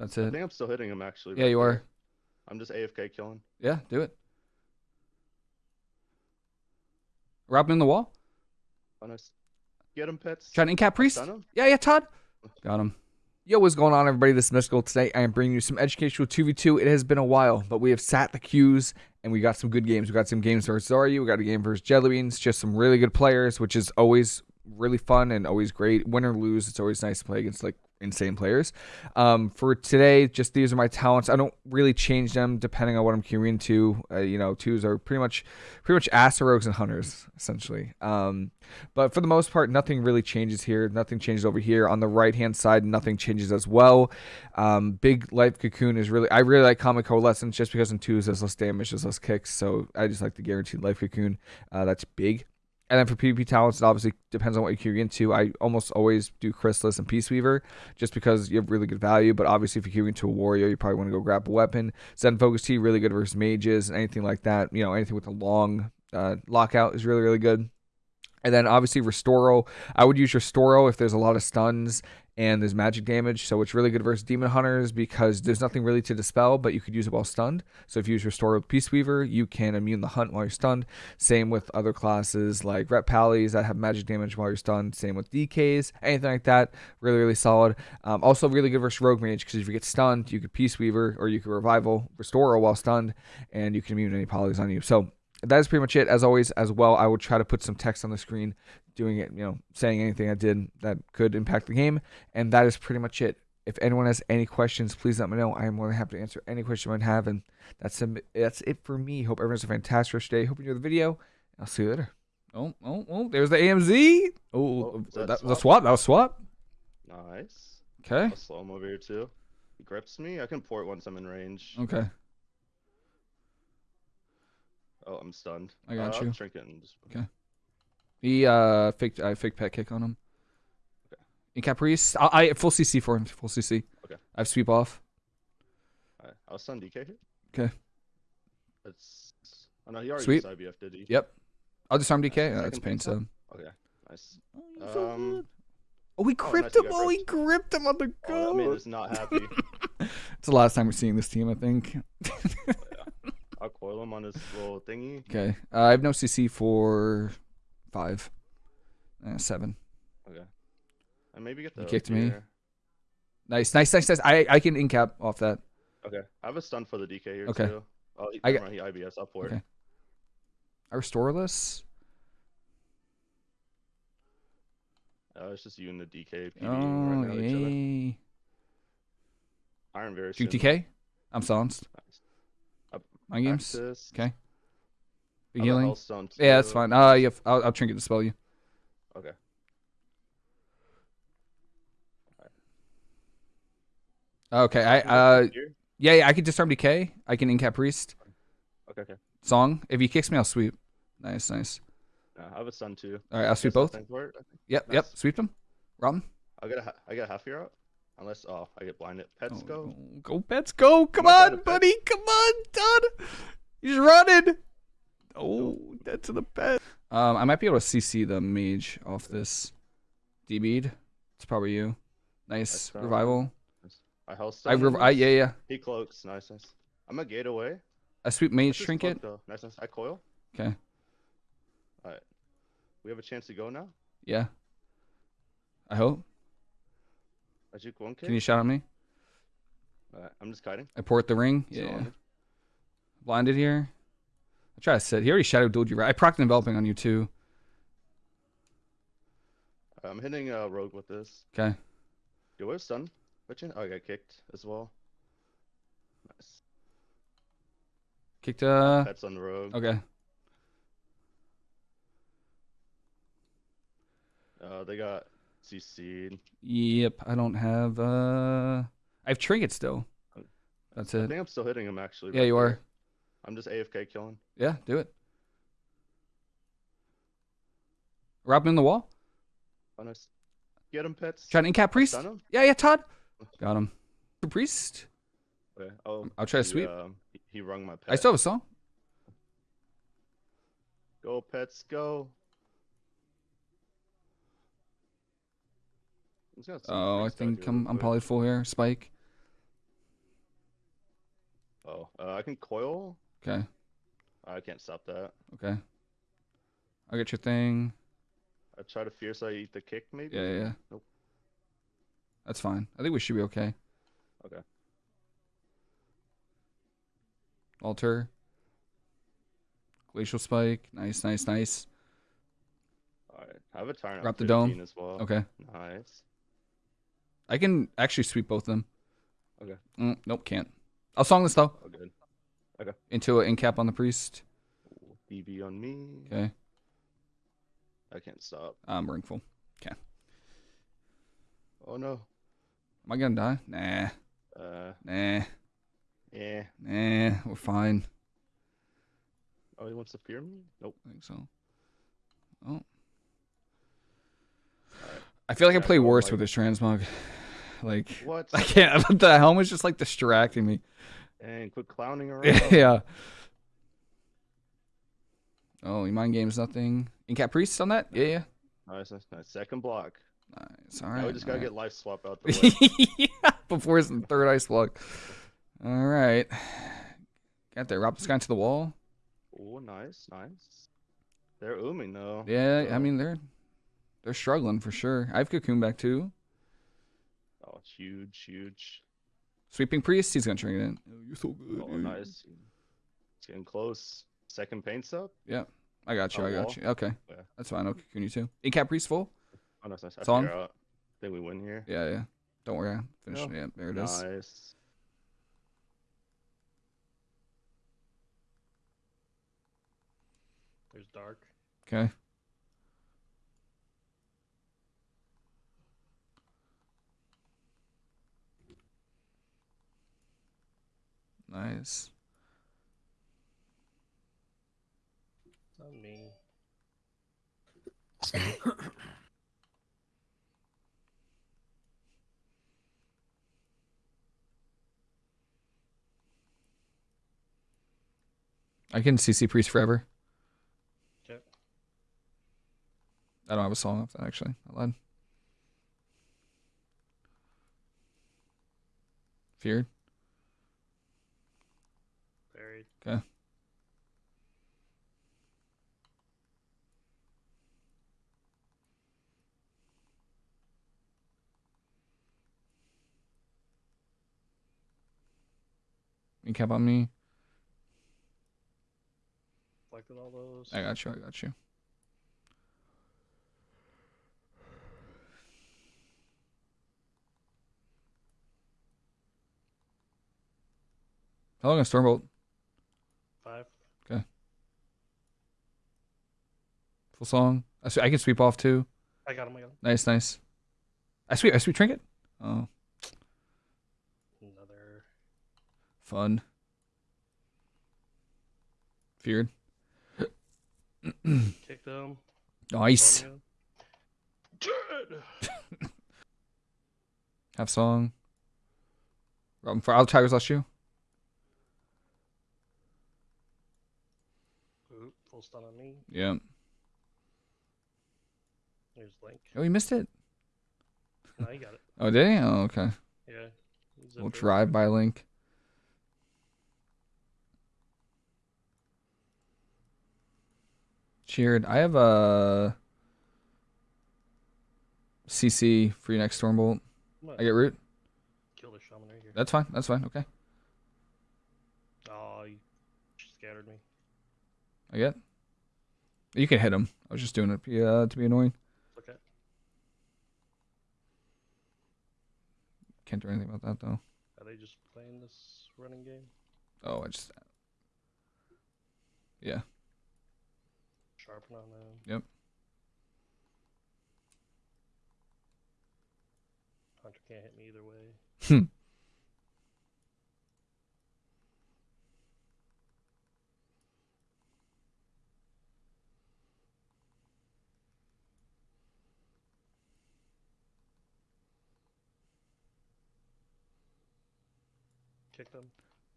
That's I it. think I'm still hitting him actually. Yeah, right you there. are. I'm just AFK killing. Yeah, do it. Rob him in the wall. Oh, nice. Get him, pets. Trying to incap priest. Yeah, yeah, Todd. Got him. Yo, what's going on, everybody? This is Mystical. Today, I am bringing you some educational 2v2. It has been a while, but we have sat the queues and we got some good games. We got some games versus Zarya. We got a game versus Jellybeans. Just some really good players, which is always really fun and always great. Win or lose, it's always nice to play against like insane players. Um, for today, just these are my talents. I don't really change them depending on what I'm queuing to. Uh, you know, twos are pretty much pretty much ass rogues and hunters essentially. Um, but for the most part, nothing really changes here. Nothing changes over here. On the right hand side, nothing changes as well. Um, big life cocoon is really I really like Calming Coalescence just because in twos there's less damage, there's less kicks. So I just like the guaranteed life cocoon. Uh, that's big. And then for PvP talents, it obviously depends on what you're queuing into. I almost always do Chrysalis and Peace Weaver just because you have really good value. But obviously, if you're queuing into a warrior, you probably want to go Grapple Weapon. Zen Focus Tea, really good versus mages, and anything like that. You know, anything with a long uh, lockout is really, really good. And then obviously Restoral. I would use Restoral if there's a lot of stuns and there's magic damage. So it's really good versus Demon Hunters because there's nothing really to dispel, but you could use it while stunned. So if you use Restore Peace Weaver, you can immune the hunt while you're stunned. Same with other classes like Ret Pallies that have magic damage while you're stunned. Same with DKs, anything like that. Really, really solid. Um, also really good versus Rogue Mage because if you get stunned, you could Peace Weaver or you could Revival, Restore while stunned, and you can immune any polys on you. So that is pretty much it. As always, as well, I will try to put some text on the screen, doing it, you know, saying anything I did that could impact the game, and that is pretty much it. If anyone has any questions, please let me know. I am more than happy to answer any question you might have, and that's a, that's it for me. Hope everyone's a fantastic rest of your day. Hope you enjoy the video. I'll see you later. Oh, oh, oh! There's the AMZ. Oh, Oh, is that, that the swap? swap. That was swap. Nice. Okay. I'll slow him over here too. He grips me. I can port once I'm in range. Okay. Oh, I'm stunned. I got uh, I'll you. Trinket and just... Okay. He uh faked I faked pet kick on him. Okay. Incap priest, I, I full CC for him. Full CC. Okay. I have sweep off. Alright, I'll stun DK here. Okay. That's. Oh no, he already used IBF, did he? Yep. I'll disarm DK. Second Uh, that's pain stone. Okay, nice. Oh, Um, oh, we oh, gripped nice, him. Oh, we gripped. him on the go. Oh, that man is not happy. it's the last time we're seeing this team, I think. Him on his little thingy. okay. Uh, I have no CC for five. Uh, seven. Okay. And maybe get the. You kicked me. here. Nice, nice, nice, nice. I I can incap off that. Okay. I have a stun for the DK here Okay. too. Oh, he, I got- he IBF up for Okay. it. I restore this. Uh, it's just you and the DK PvPing Oh, right now each other. yay. Iron very soon. DK. I'm silenced. Nice. My games. Axis. Okay. I'll healing. Yeah, that's fine. Uh, yeah, I'll, I'll trinket dispel you. Okay. Okay, I uh yeah, yeah I can disarm DK. I can incap priest. Okay, okay. Song. If he kicks me, I'll sweep. Nice, nice. Uh, I have a stun too. All right, I'll sweep both. it, I think. Yep, yep. Sweep them. 'em. I'll get a I get a half year out. Unless oh I get blinded. Pets Oh, go. Go, pets, go. Come on, buddy. Come on, Todd. He's running. Oh, dead to the pet. Um, I might be able to CC the mage off this. D bead. It's probably you. Nice revival. I hell I, rev- I yeah yeah. He cloaks. Nice, nice. I'm a gate away. I sweep mage trinket. cloak. Nice, nice. I coil. Okay. All right. We have a chance to go now. Yeah. I hope. I juke one Can you shout at me? Alright, I'm just kiting. I port the ring. Yeah. Blinded here. I try to sit. He already shadow dueled you, right? I procced enveloping on you too. I'm hitting uh, rogue with this. Okay. Yo, where's stun? Bitchin'? Oh, I got kicked as well. Nice. Kicked uh Pets on the rogue. okay. Uh, they got CC'd. Yep. I don't have uh I have trinkets still. That's it. I think I'm still hitting him actually. Yeah, right you there. are. I'm just AFK killing. Yeah, do it. Rob him in the wall. Oh, nice. Get him, pets. Trying to incap priest. Him. Yeah, yeah, Todd. Got him. Priest. Okay. Oh, I'll try to sweep. Um, he, he rung my pet. I still have a song. Go, pets, go. I'm just gonna see Oh, I think I'm I'm probably full here. Spike. Uh, I can coil. Okay. I can't stop that. Okay. I'll get your thing. I try to fierce. I eat the kick maybe. Yeah, yeah, yeah. Nope. That's fine. I think we should be okay. Okay. Alter. Glacial spike. Nice, nice, nice. All right. I have a turn. Drop the dome. as well. Okay. Nice. I can actually sweep both of them. Okay. Mm, nope, can't. I'll song this though. Oh, good. Into an incap on the priest. BB on me. Okay. I can't stop. I'm ringful. Okay. Oh no. Am I gonna die? Nah. Uh. Nah. Yeah. Nah. We're fine. Oh, he wants to fear me? Nope. I think so. Oh. I feel like I play worse like- with this transmog. Like What? I can't. The helm helmet's just like distracting me. And quit clowning around. yeah. Oh, you mind games nothing. Incap priest on that? Yeah, yeah. Nice, nice, nice. Second block. Nice. All Now we just gotta all get life swap out the way. right. yeah, before his third ice block. All right. Got there. Rob this guy into the wall. oh, nice, nice. They're ooming though. Yeah, I mean they're they're struggling for sure. I have cocoon back too. Oh, it's huge, huge. Sweeping priest, he's gonna turn it in. Oh, you're so good. Oh, dude. nice. It's getting close. Second paints up. Yeah, I got you. On I oh, got wall? you. Okay, Yeah. that's fine. I'll cocoon you too. Incap priest full. Oh, nice, nice. I Song? figure out. I think we win here. Yeah, yeah. Don't worry. I finished. No. Oh, yeah, there it is. Nice. There's dark. Okay. Nice. Not me. I can CC priest forever. Okay. I don't have a song off that actually. I lied. Feared. Buried. You cap on me. Collected all those. I got you. I got you. How long a stormbolt? Five. Song. I, sw- I can sweep off too. I got him. I got him. Nice, nice. I sweep. I sweep trinket. Oh, Another. fun. Feared. Kick them. Nice. Have song. Robin for I'll Tiger's Lust you. Oop, full stun on me. Yeah. There's Link. Oh, you missed it. No, you got it. Oh, did he? Oh, okay. Yeah. We'll drive by link. Cheered. I have a CC for your next Stormbolt. I get root. Kill the shaman right here. That's fine. That's fine. Okay. Oh, you scattered me. I get. You can hit him. I was just doing it to be, uh, to be annoying. Okay. Can't do anything about that though. Are they just playing this running game? Oh, I just. Yeah. Sharpen on them. Yep. Hunter can't hit me either way. Hmm.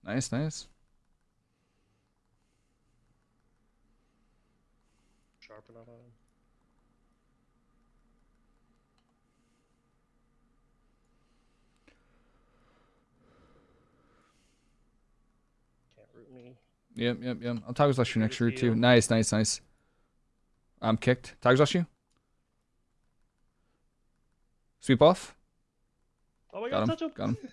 Nice, nice. Sharpen on them. Root me. Yep, yep, yep. I'll Tiger's Lust you next route too. Nice, nice, nice. I'm kicked. Tiger's Lust you. Sweep off. Oh my Got god, him. touch him. Got him.